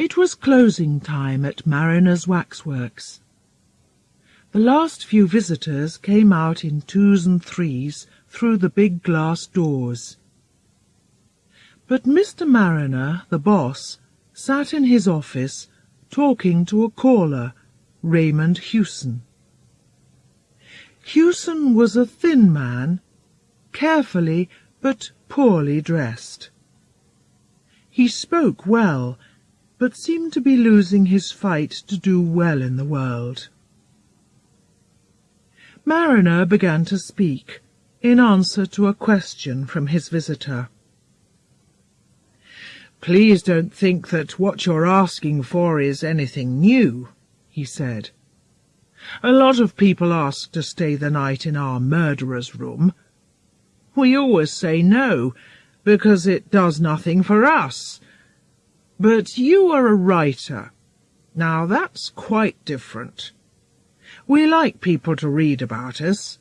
It was closing time at Mariner's Waxworks. The last few visitors came out in twos and threes through the big glass doors. But Mr. Mariner, the boss, sat in his office talking to a caller, Raymond Hewson. Hewson was a thin man, carefully but poorly dressed. He spoke well, but seemed to be losing his fight to do well in the world. Mariner began to speak, in answer to a question from his visitor. Please don't think that what you're asking for is anything new, he said. A lot of people ask to stay the night in our murderer's room. We always say no, because it does nothing for us, but you are a writer. Now that's quite different. We like people to read about us.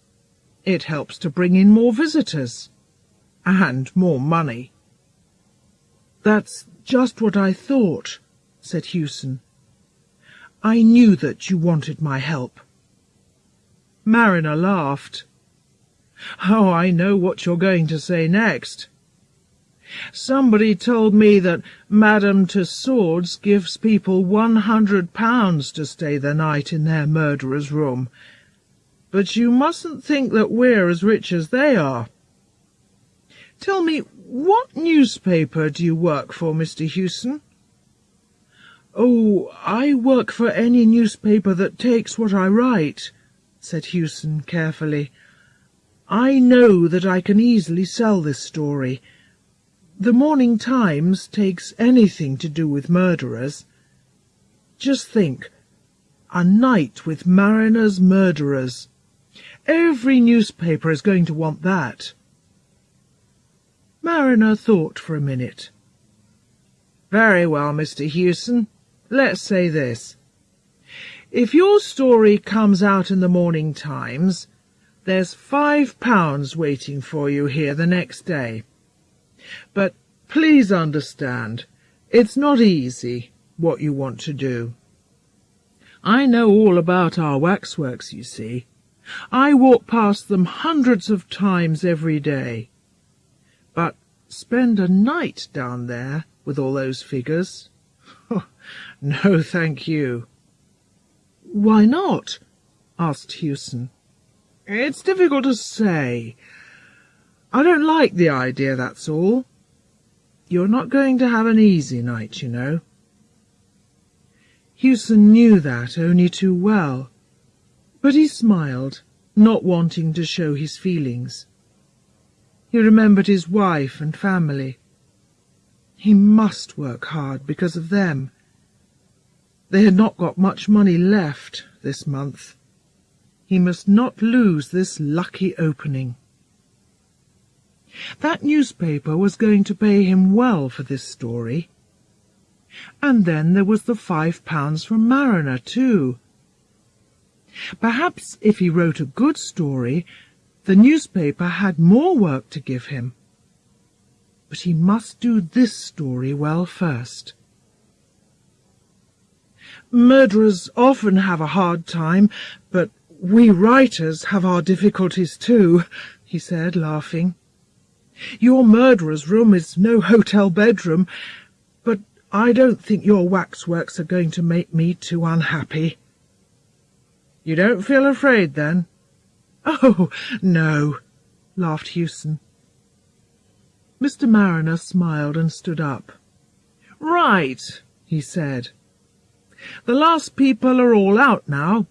It helps to bring in more visitors. And more money. That's just what I thought, said Hewson. I knew that you wanted my help. Mariner laughed. Oh, I know what you're going to say next. Somebody told me that Madame Tussauds gives people one hundred pounds to stay the night in their murderer's room. But you mustn't think that we're as rich as they are. Tell me, what newspaper do you work for, Mr. Hewson? Oh, I work for any newspaper that takes what I write, said Hewson carefully. I know that I can easily sell this story, the Morning Times takes anything to do with murderers. Just think, a night with Mariner's murderers. Every newspaper is going to want that. Mariner thought for a minute. Very well, Mr. Hewson. Let's say this. If your story comes out in the Morning Times, there's five pounds waiting for you here the next day. But please understand, it's not easy, what you want to do. I know all about our waxworks, you see. I walk past them hundreds of times every day. But spend a night down there with all those figures? no, thank you. Why not? asked Hewson. It's difficult to say. I don't like the idea, that's all. You're not going to have an easy night, you know. Hewson knew that only too well, but he smiled, not wanting to show his feelings. He remembered his wife and family. He must work hard because of them. They had not got much money left this month. He must not lose this lucky opening. That newspaper was going to pay him well for this story. And then there was the five pounds from Mariner, too. Perhaps if he wrote a good story, the newspaper had more work to give him. But he must do this story well first. Murderers often have a hard time, but we writers have our difficulties too, he said, laughing. Your murderer's room is no hotel bedroom, but I don't think your waxworks are going to make me too unhappy. You don't feel afraid, then? Oh, no, laughed Hewson. Mr. Mariner smiled and stood up. Right, he said. The last people are all out now.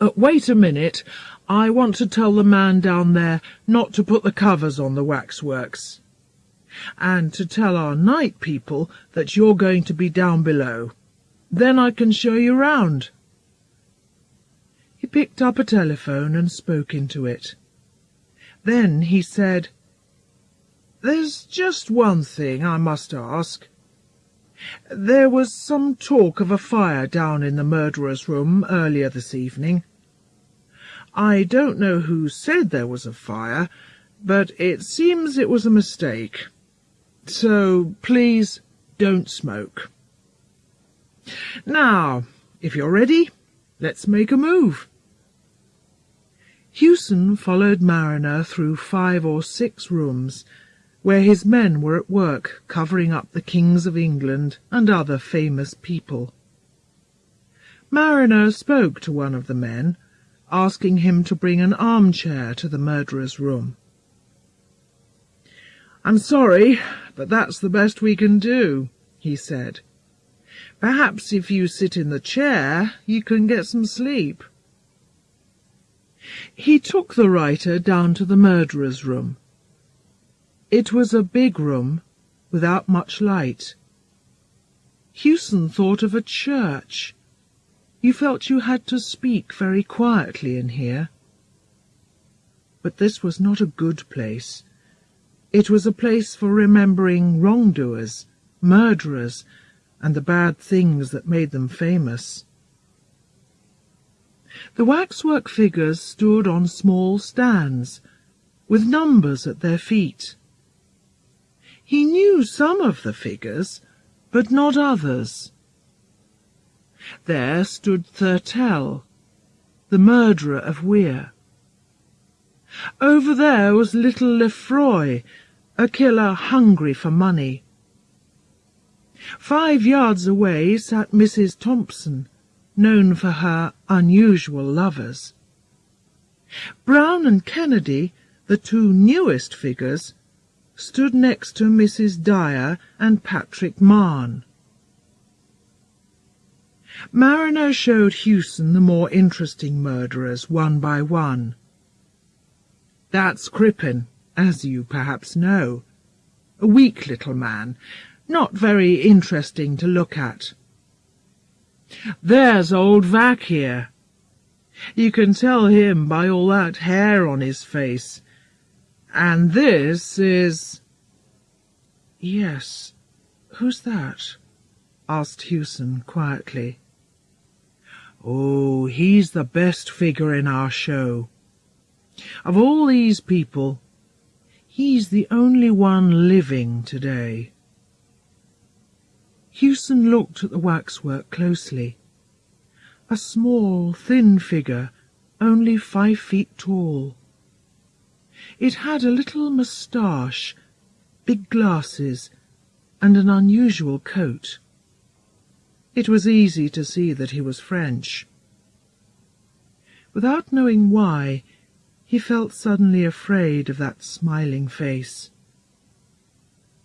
Uh, wait a minute. I want to tell the man down there not to put the covers on the waxworks. And to tell our night people that you're going to be down below. Then I can show you round. He picked up a telephone and spoke into it. Then he said, There's just one thing I must ask. There was some talk of a fire down in the murderer's room earlier this evening. I don't know who said there was a fire, but it seems it was a mistake. So please don't smoke. Now, if you're ready, let's make a move. Hewson followed Mariner through five or six rooms, where his men were at work covering up the kings of England and other famous people. Mariner spoke to one of the men, asking him to bring an armchair to the murderer's room. I'm sorry, but that's the best we can do, he said. Perhaps if you sit in the chair, you can get some sleep. He took the writer down to the murderer's room. It was a big room, without much light. Hewson thought of a church. You felt you had to speak very quietly in here. But this was not a good place. It was a place for remembering wrongdoers, murderers, and the bad things that made them famous. The waxwork figures stood on small stands, with numbers at their feet. He knew some of the figures, but not others. There stood Thurtell, the murderer of Weare. Over there was little Lefroy, a killer hungry for money. Five yards away sat Mrs. Thompson, known for her unusual lovers. Brown and Kennedy, the two newest figures, stood next to Mrs. Dyer and Patrick Mahon. Mariner showed Hewson the more interesting murderers one by one. That's Crippen, as you perhaps know. A weak little man, not very interesting to look at. There's old Vac here. You can tell him by all that hair on his face. And this is... Yes, who's that? asked Hewson quietly. Oh, he's the best figure in our show. Of all these people, he's the only one living today. Hewson looked at the waxwork closely. A small, thin figure, only five feet tall. It had a little moustache, big glasses, and an unusual coat. It was easy to see that he was French. Without knowing why, he felt suddenly afraid of that smiling face.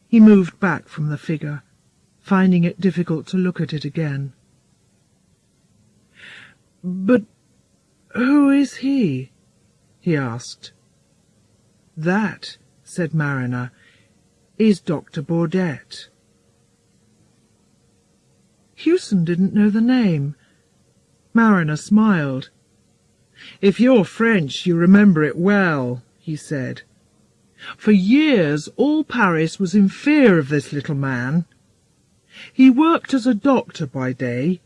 He moved back from the figure finding it difficult to look at it again. But who is he? he asked. That, said Mariner, is Dr. Bourdette. Hewson didn't know the name. Mariner smiled. If you're French, you remember it well, he said. For years all Paris was in fear of this little man. He worked as a doctor by day,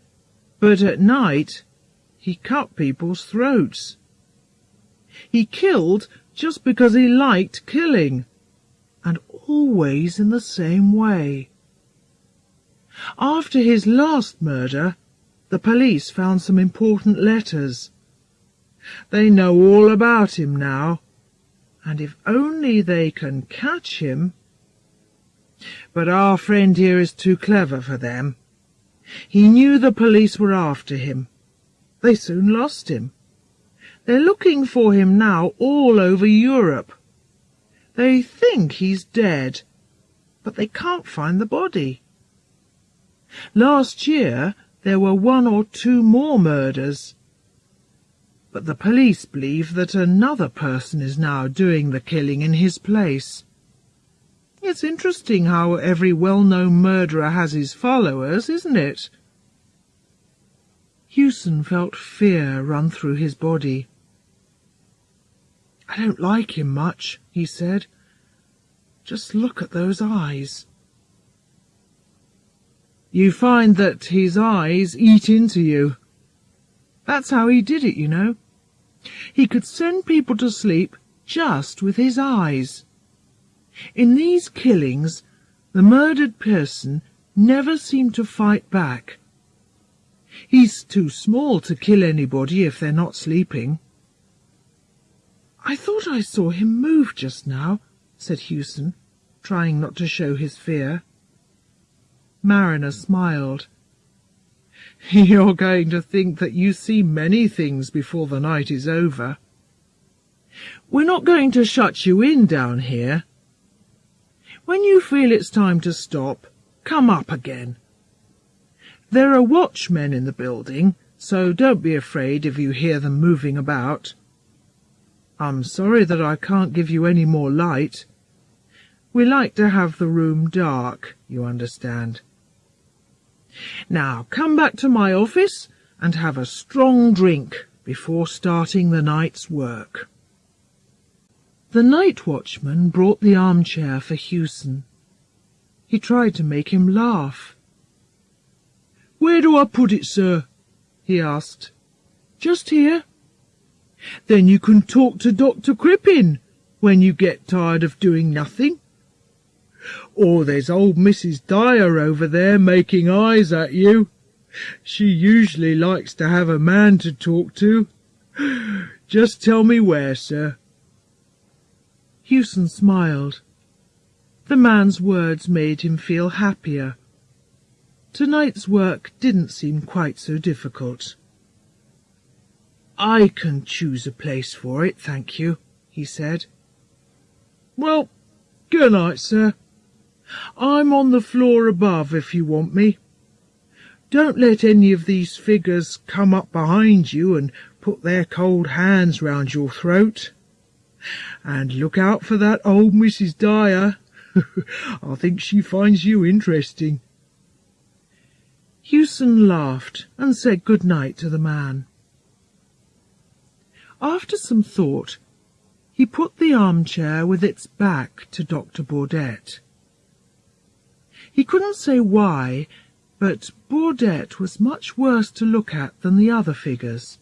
but at night he cut people's throats. He killed just because he liked killing, and always in the same way. After his last murder, the police found some important letters. They know all about him now, and if only they can catch him... But our friend here is too clever for them. He knew the police were after him. They soon lost him. They're looking for him now all over Europe. They think he's dead, but they can't find the body. Last year there were one or two more murders. But the police believe that another person is now doing the killing in his place. It's interesting how every well-known murderer has his followers, isn't it? Hewson felt fear run through his body. I don't like him much, he said. Just look at those eyes. You find that his eyes eat into you. That's how he did it, you know. He could send people to sleep just with his eyes. In these killings, the murdered person never seemed to fight back. He's too small to kill anybody if they're not sleeping. I thought I saw him move just now, said Hewson, trying not to show his fear. Mariner smiled. You're going to think that you see many things before the night is over. We're not going to shut you in down here. When you feel it's time to stop, come up again. There are watchmen in the building, so don't be afraid if you hear them moving about. I'm sorry that I can't give you any more light. We like to have the room dark, you understand. Now come back to my office and have a strong drink before starting the night's work. The night watchman brought the armchair for Hewson. He tried to make him laugh. Where do I put it, sir? he asked. Just here. Then you can talk to Dr. Crippen when you get tired of doing nothing. Or there's old Mrs. Dyer over there making eyes at you. She usually likes to have a man to talk to. Just tell me where, sir. Hewson smiled. The man's words made him feel happier. Tonight's work didn't seem quite so difficult. I can choose a place for it, thank you, he said. Well, good night, sir. I'm on the floor above if you want me. Don't let any of these figures come up behind you and put their cold hands round your throat. And look out for that old Mrs. Dyer. I think she finds you interesting. Hewson laughed and said good night to the man. After some thought, he put the armchair with its back to Dr. Bourdette. He couldn't say why, but Bourdette was much worse to look at than the other figures.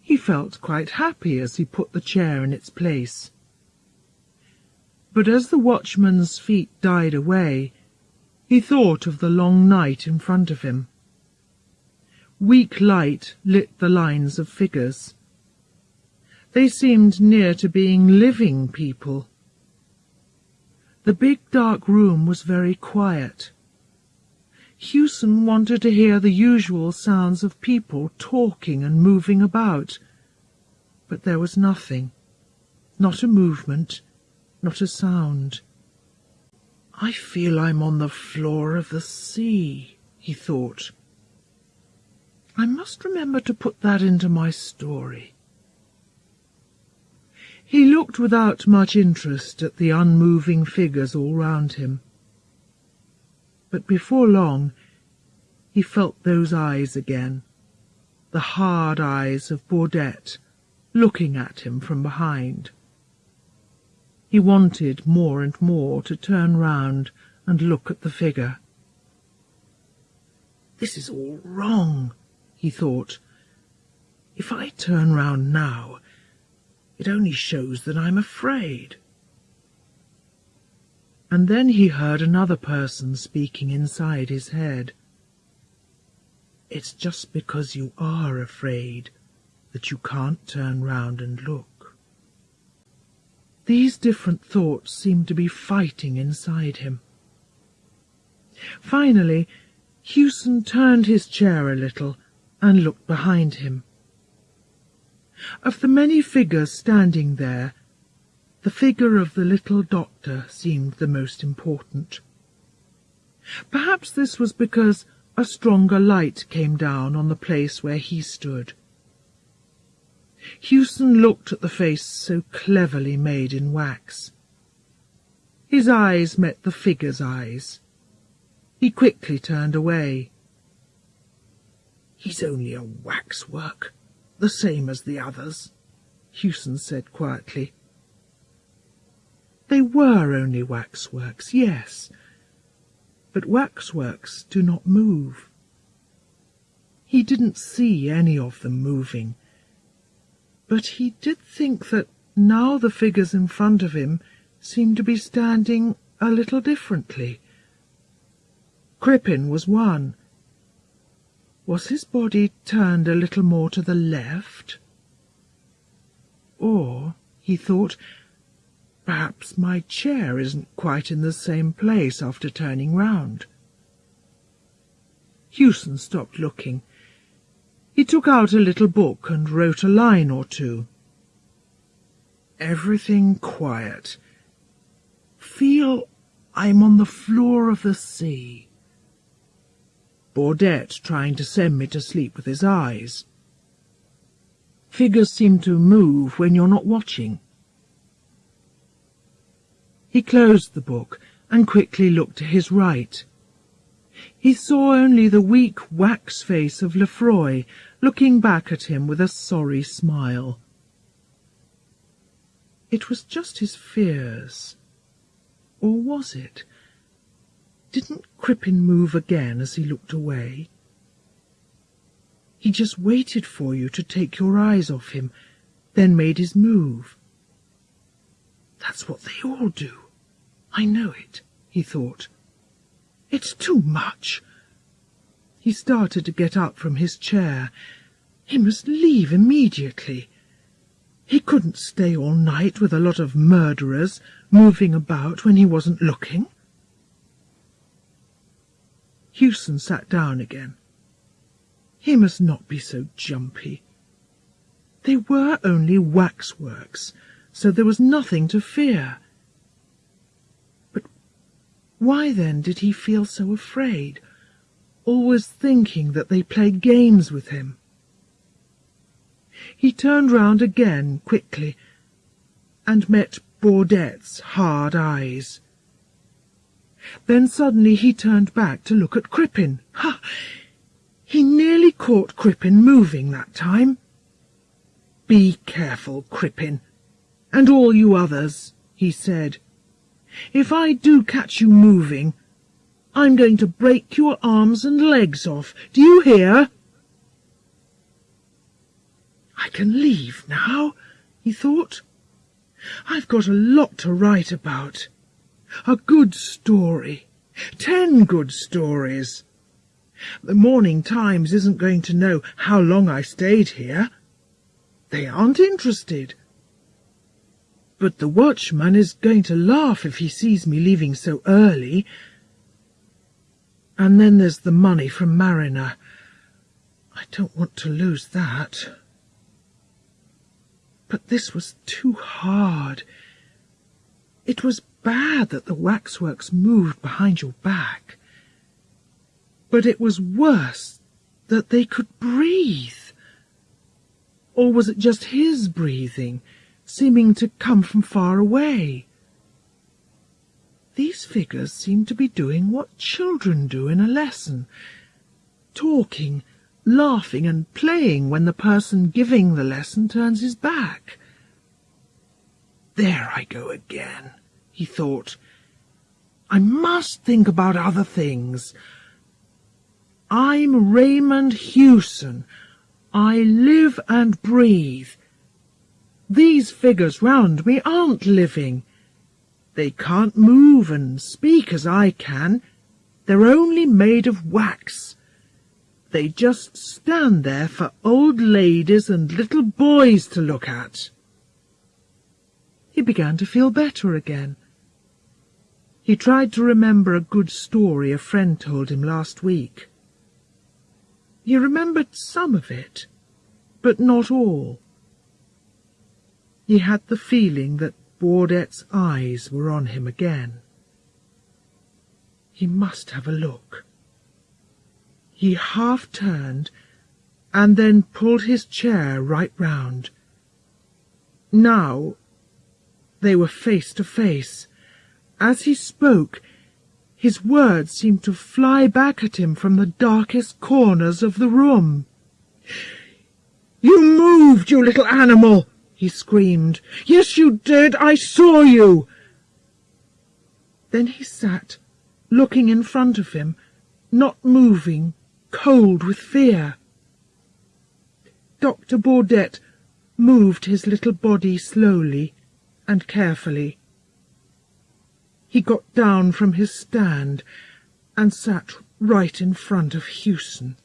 He felt quite happy as he put the chair in its place. But as the watchman's feet died away, he thought of the long night in front of him. Weak light lit the lines of figures. They seemed near to being living people. The big dark room was very quiet. Hewson wanted to hear the usual sounds of people talking and moving about, but there was nothing, not a movement, not a sound. I feel I'm on the floor of the sea, he thought. I must remember to put that into my story. He looked without much interest at the unmoving figures all round him but before long he felt those eyes again, the hard eyes of Bourdette looking at him from behind. He wanted more and more to turn round and look at the figure. This is all wrong, he thought. If I turn round now, it only shows that I'm afraid and then he heard another person speaking inside his head. It's just because you are afraid that you can't turn round and look. These different thoughts seemed to be fighting inside him. Finally, Hewson turned his chair a little and looked behind him. Of the many figures standing there, the figure of the little doctor seemed the most important. Perhaps this was because a stronger light came down on the place where he stood. Hewson looked at the face so cleverly made in wax. His eyes met the figure's eyes. He quickly turned away. He's only a waxwork, the same as the others, Hewson said quietly. They were only waxworks, yes, but waxworks do not move. He didn't see any of them moving, but he did think that now the figures in front of him seemed to be standing a little differently. Crippen was one. Was his body turned a little more to the left? Or, he thought, perhaps my chair isn't quite in the same place after turning round. Hewson stopped looking. He took out a little book and wrote a line or two. Everything quiet. Feel I'm on the floor of the sea. Bourdette trying to send me to sleep with his eyes. Figures seem to move when you're not watching. He closed the book and quickly looked to his right. He saw only the weak wax face of Lefroy looking back at him with a sorry smile. It was just his fears. Or was it? Didn't Crippen move again as he looked away? He just waited for you to take your eyes off him, then made his move. That's what they all do. I know it, he thought. It's too much. He started to get up from his chair. He must leave immediately. He couldn't stay all night with a lot of murderers moving about when he wasn't looking. Hewson sat down again. He must not be so jumpy. They were only waxworks, so there was nothing to fear. But why then did he feel so afraid, always thinking that they played games with him? He turned round again quickly and met Bourdette's hard eyes. Then suddenly he turned back to look at Crippen. Ha! He nearly caught Crippen moving that time. Be careful, Crippen, and all you others, he said. If I do catch you moving, I'm going to break your arms and legs off. Do you hear? I can leave now, he thought. I've got a lot to write about. A good story. Ten good stories. The Morning Times isn't going to know how long I stayed here. They aren't interested. But the watchman is going to laugh if he sees me leaving so early. And then there's the money from Mariner. I don't want to lose that. But this was too hard. It was bad that the waxworks moved behind your back. But it was worse that they could breathe. Or was it just his breathing, seeming to come from far away? These figures seemed to be doing what children do in a lesson, talking, laughing and playing when the person giving the lesson turns his back. There I go again, he thought. I must think about other things. I'm Raymond Hewson. I live and breathe. These figures round me aren't living. They can't move and speak as I can. They're only made of wax. They just stand there for old ladies and little boys to look at. He began to feel better again. He tried to remember a good story a friend told him last week. He remembered some of it, but not all. He had the feeling that Bourdette's eyes were on him again. He must have a look. He half turned and then pulled his chair right round. Now they were face to face. As he spoke, his words seemed to fly back at him from the darkest corners of the room. You moved, you little animal! he screamed. Yes, you did. I saw you. Then he sat, looking in front of him, not moving, cold with fear. Dr. Bourdette moved his little body slowly and carefully. He got down from his stand and sat right in front of Hewson.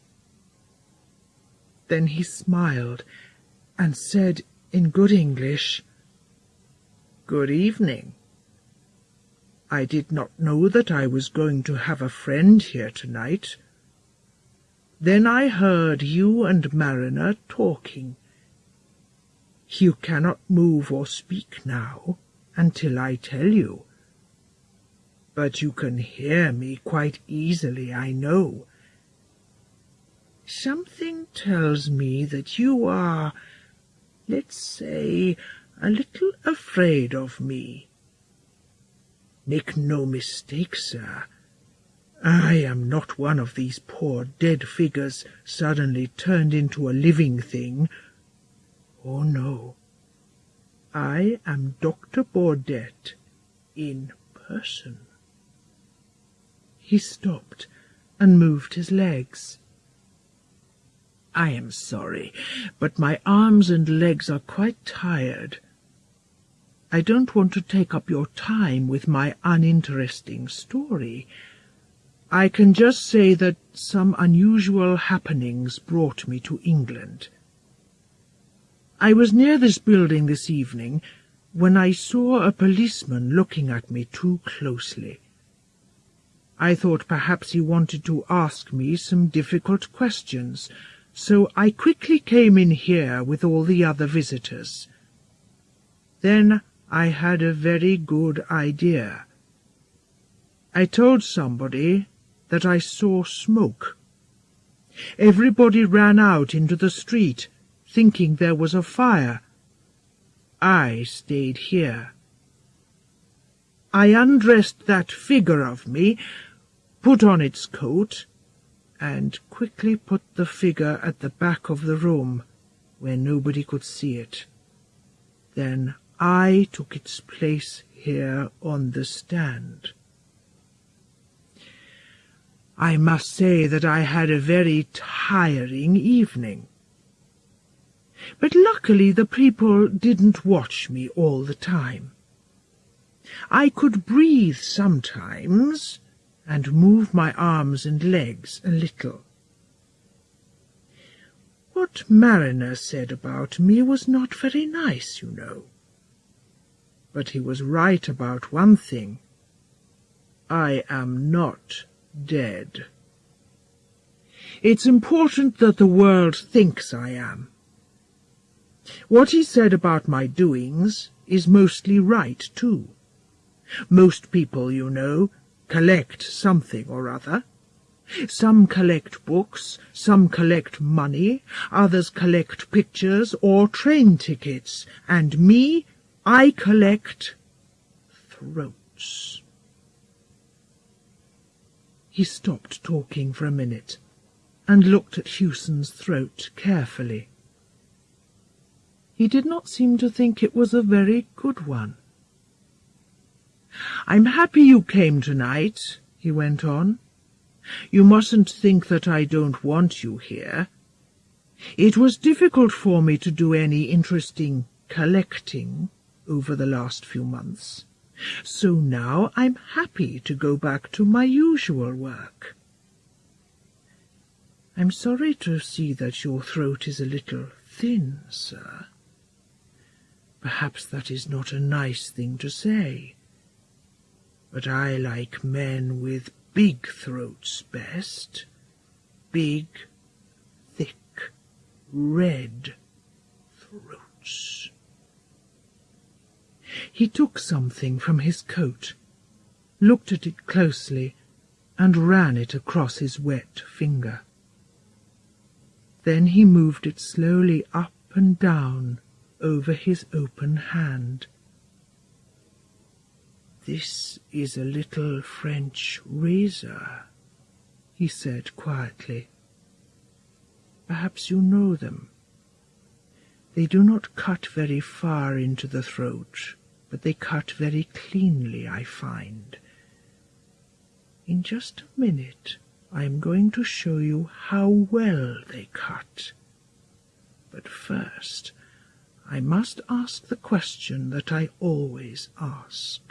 Then he smiled and said in good English, Good evening. I did not know that I was going to have a friend here tonight. Then I heard you and Mariner talking. You cannot move or speak now until I tell you. But you can hear me quite easily, I know. Something tells me that you are, let's say, a little afraid of me. Make no mistake, sir. I am not one of these poor dead figures suddenly turned into a living thing. Oh, no. I am Dr. Bourdette in person. He stopped and moved his legs. I am sorry, but my arms and legs are quite tired. I don't want to take up your time with my uninteresting story. I can just say that some unusual happenings brought me to England. I was near this building this evening when I saw a policeman looking at me too closely. I thought perhaps he wanted to ask me some difficult questions, so I quickly came in here with all the other visitors. Then I had a very good idea. I told somebody that I saw smoke. Everybody ran out into the street, thinking there was a fire. I stayed here. I undressed that figure of me, put on its coat, and quickly put the figure at the back of the room, where nobody could see it. Then I took its place here on the stand. I must say that I had a very tiring evening. But luckily the people didn't watch me all the time. I could breathe sometimes and move my arms and legs a little. What Mariner said about me was not very nice, you know but he was right about one thing. I am not dead. It's important that the world thinks I am. What he said about my doings is mostly right, too. Most people, you know, collect something or other. Some collect books, some collect money, others collect pictures or train tickets, and me, I collect throats. He stopped talking for a minute and looked at Hewson's throat carefully. He did not seem to think it was a very good one. I'm happy you came tonight, he went on. You mustn't think that I don't want you here. It was difficult for me to do any interesting collecting over the last few months. So now I'm happy to go back to my usual work. I'm sorry to see that your throat is a little thin, sir. Perhaps that is not a nice thing to say, but I like men with big throats best. Big, thick, red throats. He took something from his coat, looked at it closely, and ran it across his wet finger. Then he moved it slowly up and down over his open hand. This is a little French razor, he said quietly. Perhaps you know them. They do not cut very far into the throat, but they cut very cleanly, I find. In just a minute I am going to show you how well they cut. But first I must ask the question that I always ask.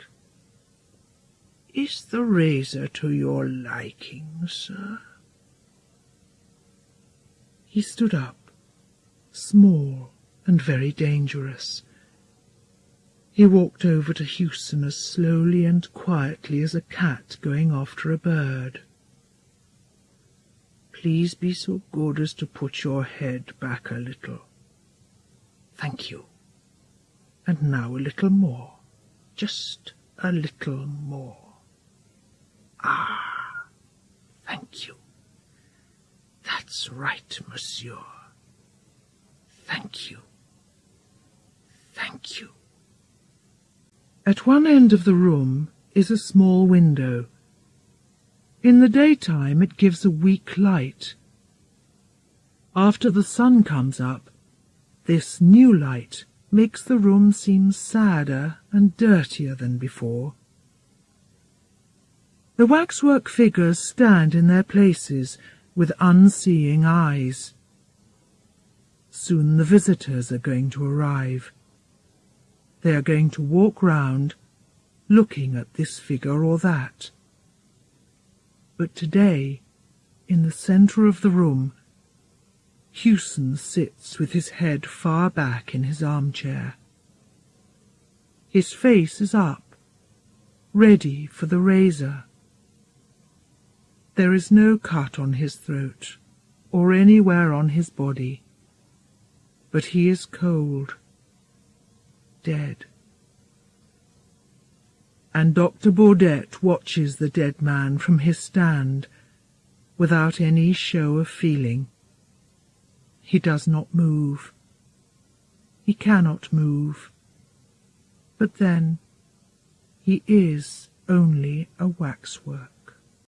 Is the razor to your liking, sir? He stood up small and very dangerous. He walked over to Hewson as slowly and quietly as a cat going after a bird. Please be so good as to put your head back a little. Thank you. And now a little more. Just a little more. Ah, thank you. That's right, monsieur. Thank you. Thank you. At one end of the room is a small window. In the daytime it gives a weak light. After the sun comes up, this new light makes the room seem sadder and dirtier than before. The waxwork figures stand in their places with unseeing eyes. Soon the visitors are going to arrive. They are going to walk round, looking at this figure or that. But today, in the centre of the room, Hewson sits with his head far back in his armchair. His face is up, ready for the razor. There is no cut on his throat or anywhere on his body, but he is cold, dead. And Dr. Bourdette watches the dead man from his stand without any show of feeling. He does not move. He cannot move. But then he is only a waxwork.